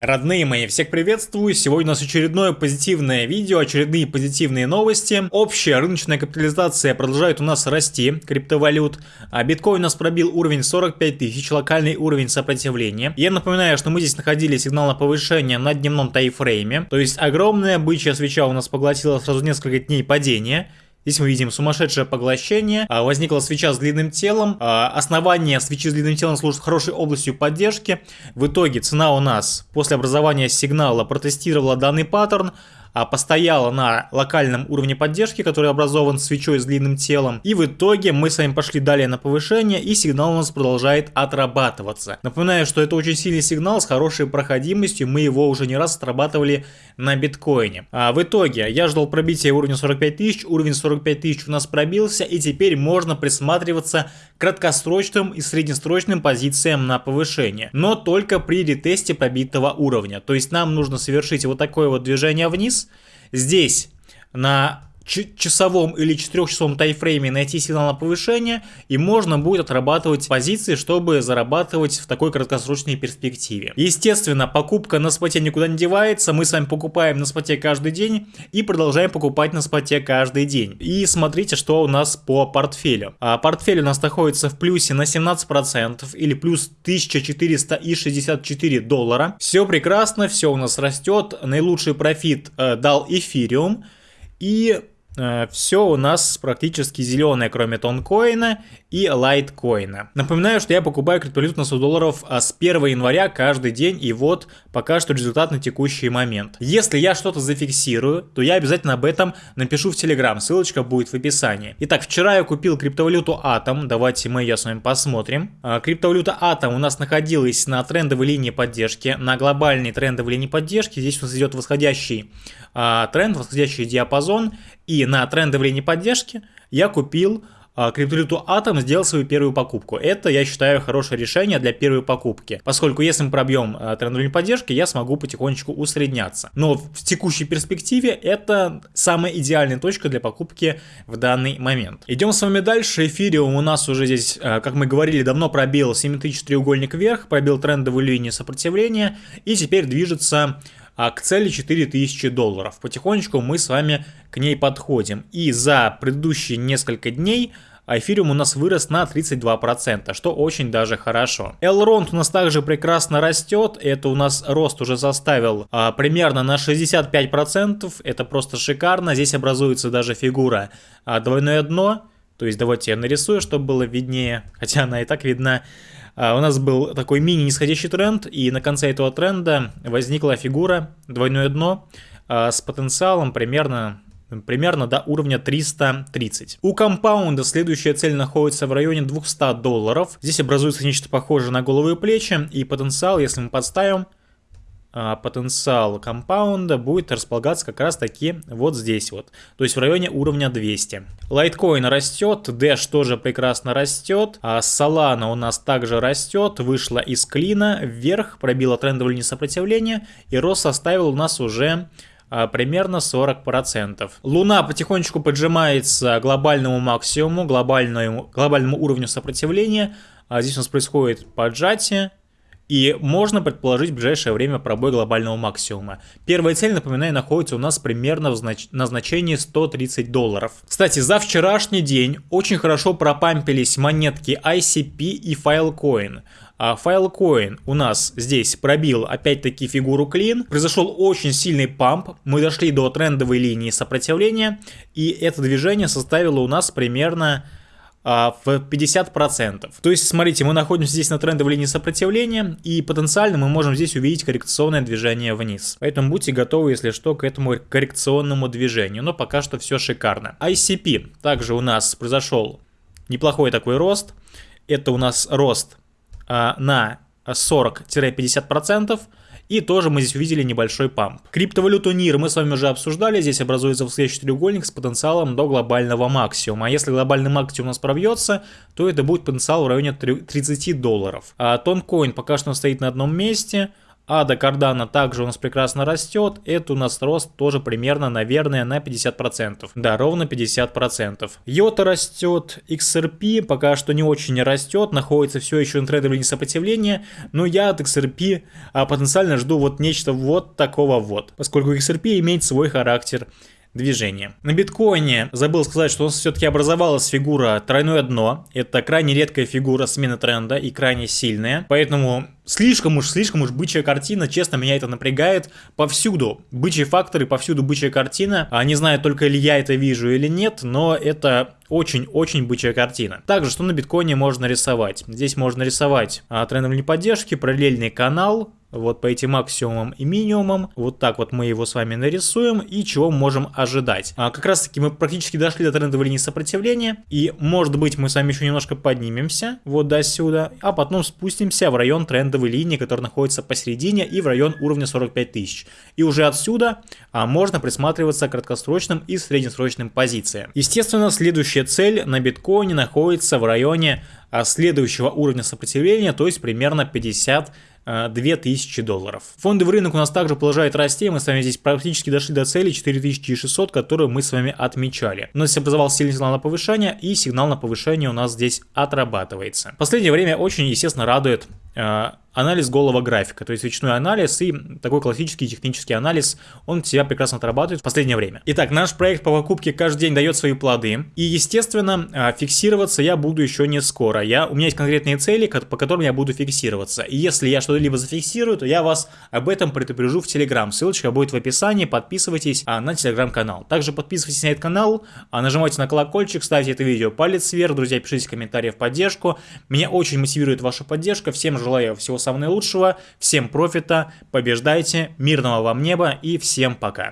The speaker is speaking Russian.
Родные мои, всех приветствую! Сегодня у нас очередное позитивное видео, очередные позитивные новости. Общая рыночная капитализация продолжает у нас расти, криптовалют. А биткоин у нас пробил уровень 45 тысяч, локальный уровень сопротивления. Я напоминаю, что мы здесь находили сигнал на повышение на дневном тайфрейме. То есть огромная бычья свеча у нас поглотила сразу несколько дней падения. Здесь мы видим сумасшедшее поглощение, а, возникла свеча с длинным телом, а, основание свечи с длинным телом служит хорошей областью поддержки. В итоге цена у нас после образования сигнала протестировала данный паттерн, постояла на локальном уровне поддержки, который образован свечой с длинным телом. И в итоге мы с вами пошли далее на повышение, и сигнал у нас продолжает отрабатываться. Напоминаю, что это очень сильный сигнал с хорошей проходимостью, мы его уже не раз отрабатывали на биткоине. А в итоге я ждал пробития уровня 45 тысяч, уровень 45 тысяч у нас пробился, и теперь можно присматриваться краткосрочным и среднесрочным позициям на повышение, но только при ретесте пробитого уровня. То есть нам нужно совершить вот такое вот движение вниз, Здесь на часовом или четырехчасовом тайфрейме найти сигнал на повышение, и можно будет отрабатывать позиции, чтобы зарабатывать в такой краткосрочной перспективе. Естественно, покупка на споте никуда не девается, мы с вами покупаем на споте каждый день и продолжаем покупать на споте каждый день. И смотрите, что у нас по портфелю. А портфель у нас находится в плюсе на 17% или плюс 1464 доллара. Все прекрасно, все у нас растет, наилучший профит э, дал эфириум. И все у нас практически зеленое, кроме тонкоина и лайткоина. Напоминаю, что я покупаю криптовалюту на 100 долларов а с 1 января каждый день, и вот пока что результат на текущий момент. Если я что-то зафиксирую, то я обязательно об этом напишу в Telegram, ссылочка будет в описании. Итак, вчера я купил криптовалюту Atom, давайте мы ее с вами посмотрим. А, криптовалюта Atom у нас находилась на трендовой линии поддержки, на глобальной трендовой линии поддержки, здесь у нас идет восходящий а, тренд, восходящий диапазон, и на трендовой линии поддержки я купил а, криптовалюту Atom сделал свою первую покупку. Это, я считаю, хорошее решение для первой покупки, поскольку если мы пробьем а, трендовую поддержки, я смогу потихонечку усредняться. Но в текущей перспективе это самая идеальная точка для покупки в данный момент. Идем с вами дальше. Эфириум у нас уже здесь, а, как мы говорили, давно пробил 7000 треугольник вверх, пробил трендовую линию сопротивления и теперь движется а к цели 4000 долларов. Потихонечку мы с вами к ней подходим. И за предыдущие несколько дней эфириум у нас вырос на 32%, что очень даже хорошо. Elrond у нас также прекрасно растет, это у нас рост уже заставил а, примерно на 65%, это просто шикарно, здесь образуется даже фигура а, двойное дно, то есть давайте я нарисую, чтобы было виднее, хотя она и так видна. А, у нас был такой мини-нисходящий тренд, и на конце этого тренда возникла фигура, двойное дно, а, с потенциалом примерно примерно до уровня 330. У компаунда следующая цель находится в районе 200 долларов. Здесь образуется нечто похожее на голову и плечи, и потенциал, если мы подставим, потенциал компаунда будет располагаться как раз таки вот здесь вот, то есть в районе уровня 200. Лайткоин растет, Dash тоже прекрасно растет, а Solana у нас также растет, вышла из клина вверх, пробила трендовую линию сопротивления и рост составил у нас уже а, примерно 40%. Луна потихонечку поджимается к глобальному максимуму, глобальному, глобальному уровню сопротивления. А здесь у нас происходит поджатие, и можно предположить в ближайшее время пробой глобального максимума. Первая цель, напоминаю, находится у нас примерно знач... на значении 130 долларов. Кстати, за вчерашний день очень хорошо пропампились монетки ICP и Filecoin. А Filecoin у нас здесь пробил опять-таки фигуру клин. Произошел очень сильный памп. Мы дошли до трендовой линии сопротивления. И это движение составило у нас примерно а, в 50%. То есть, смотрите, мы находимся здесь на трендовой линии сопротивления, и потенциально мы можем здесь увидеть коррекционное движение вниз. Поэтому будьте готовы, если что, к этому коррекционному движению. Но пока что все шикарно. ICP также у нас произошел неплохой такой рост. Это у нас рост а, на 40-50%. И тоже мы здесь увидели небольшой памп. Криптовалюту NIR мы с вами уже обсуждали. Здесь образуется восходящий треугольник с потенциалом до глобального максимума. А если глобальный максимум у нас пробьется, то это будет потенциал в районе 30 долларов. А Тонкоин пока что стоит на одном месте. А до кардана также у нас прекрасно растет. Это у нас рост тоже примерно, наверное, на 50%. Да, ровно 50%. Йота растет, XRP пока что не очень растет, находится все еще на трендовой линии сопротивления, но я от XRP а, потенциально жду вот нечто вот такого вот, поскольку XRP имеет свой характер движения. На биткоине забыл сказать, что у нас все-таки образовалась фигура тройное дно. Это крайне редкая фигура смены тренда и крайне сильная. Поэтому слишком уж, слишком уж бычья картина, честно, меня это напрягает повсюду. Бычьи факторы, повсюду бычья картина. А не знаю, только ли я это вижу или нет, но это очень-очень бычья картина. Также, что на биткоине можно рисовать? Здесь можно рисовать а, трендовые поддержки, параллельный канал, вот по этим максимумам и минимумам. Вот так вот мы его с вами нарисуем и чего можем ожидать. А как раз таки мы практически дошли до трендовой линии сопротивления и может быть мы с вами еще немножко поднимемся вот до сюда, а потом спустимся в район трендовой линии, который находится посередине и в район уровня 45 тысяч. И уже отсюда а, можно присматриваться к краткосрочным и среднесрочным позициям. Естественно, следующая цель на биткоине находится в районе следующего уровня сопротивления, то есть примерно 50 2000 долларов. Фондовый рынок у нас также продолжает расти, мы с вами здесь практически дошли до цели 4600, которую мы с вами отмечали. У нас образовался сильный сигнал на повышение, и сигнал на повышение у нас здесь отрабатывается. Последнее время очень, естественно, радует э, анализ голого графика, то есть речной анализ и такой классический технический анализ, он себя прекрасно отрабатывает в последнее время. Итак, наш проект по покупке каждый день дает свои плоды, и, естественно, а, фиксироваться я буду еще не скоро. Я, у меня есть конкретные цели, по которым я буду фиксироваться, и если я что-либо зафиксирую, то я вас об этом предупрежу в Телеграм. Ссылочка будет в описании, подписывайтесь а, на Телеграм-канал. Также подписывайтесь на этот канал, а, нажимайте на колокольчик, ставьте это видео палец вверх, друзья, пишите комментарии в поддержку. Меня очень мотивирует ваша поддержка, желаю всего самого наилучшего, всем профита, побеждайте, мирного вам неба и всем пока.